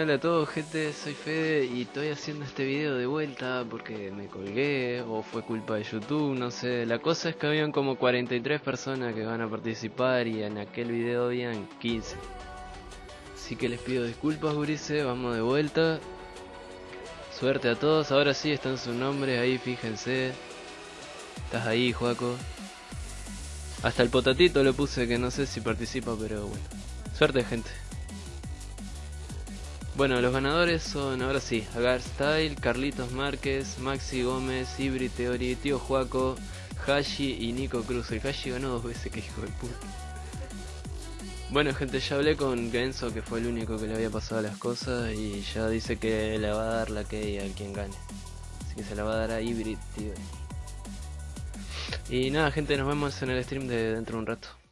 Hola a todos gente, soy Fede y estoy haciendo este video de vuelta porque me colgué o fue culpa de YouTube, no sé. La cosa es que habían como 43 personas que van a participar y en aquel video habían 15. Así que les pido disculpas gurises, vamos de vuelta. Suerte a todos, ahora sí están sus nombres ahí, fíjense. Estás ahí, Juaco. Hasta el potatito lo puse que no sé si participa, pero bueno. Suerte gente. Bueno, los ganadores son, ahora sí, Agar Style, Carlitos Márquez, Maxi Gómez, Ibri Teori, Tío Juaco, Hashi y Nico Cruz. El Hashi ganó dos veces, que hijo de puta. Bueno gente, ya hablé con Genso, que fue el único que le había pasado las cosas, y ya dice que le va a dar la key a quien gane. Así que se la va a dar a Ibri, tío. Y nada gente, nos vemos en el stream de dentro de un rato.